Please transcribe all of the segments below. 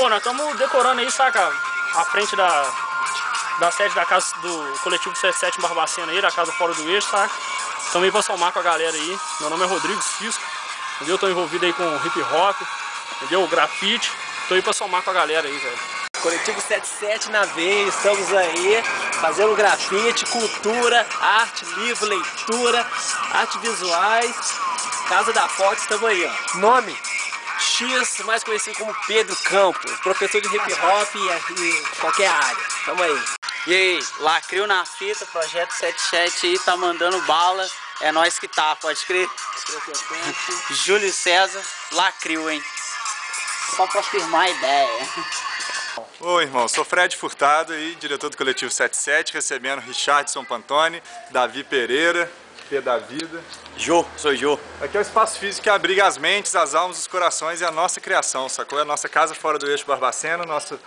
Pô, nós estamos decorando aí, saca? A frente da, da sede da casa do coletivo 77 em Barbacena aí, da casa fora do eixo, saca? Estamos aí pra somar com a galera aí. Meu nome é Rodrigo Cisco, entendeu? Tô envolvido aí com hip hop, entendeu? Grafite. Tô aí pra somar com a galera aí, velho. Coletivo 77 na veia, estamos aí fazendo grafite, cultura, arte, livro, leitura, arte visuais, Casa da Foto, estamos aí, ó. Nome? Mais conhecido como Pedro Campos, professor de hip hop e, e qualquer área. Tamo aí. E aí, Lacrio na fita, projeto 77 aí, tá mandando bala. É nós que tá, pode crer? Júlio César, Lacrio, hein? Só pra firmar a ideia. Oi, irmão, sou Fred Furtado aí, diretor do Coletivo 77, recebendo Richardson Pantoni, Davi Pereira, P da Vida. Jô, sou Jô. Aqui é o espaço físico que abriga as mentes, as almas, os corações e a nossa criação, sacou? É a nossa casa fora do eixo Barbacena, nosso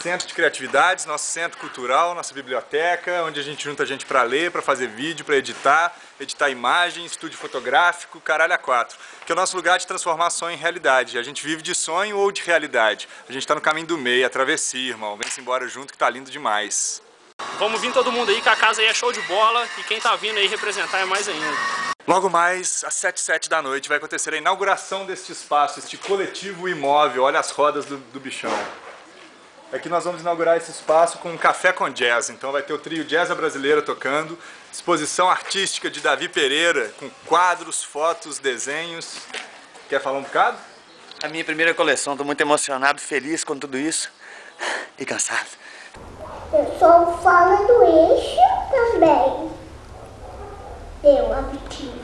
centro de criatividades, nosso centro cultural, nossa biblioteca, onde a gente junta gente para ler, para fazer vídeo, para editar, editar imagem, estúdio fotográfico, caralho a quatro. Que é o nosso lugar de transformar sonho em realidade. A gente vive de sonho ou de realidade. A gente tá no caminho do meio, a travessia, irmão. Vem-se embora junto que tá lindo demais. Vamos vir todo mundo aí, que a casa aí é show de bola e quem tá vindo aí representar é mais ainda. Logo mais, às 7 7 da noite, vai acontecer a inauguração deste espaço, este coletivo imóvel. Olha as rodas do, do bichão. Aqui nós vamos inaugurar esse espaço com um café com jazz. Então vai ter o trio Jazz Brasileira tocando, exposição artística de Davi Pereira, com quadros, fotos, desenhos. Quer falar um bocado? A minha primeira coleção, tô muito emocionado, feliz com tudo isso e cansado. Eu sou fora do eixo também. Eu, a Vitinha.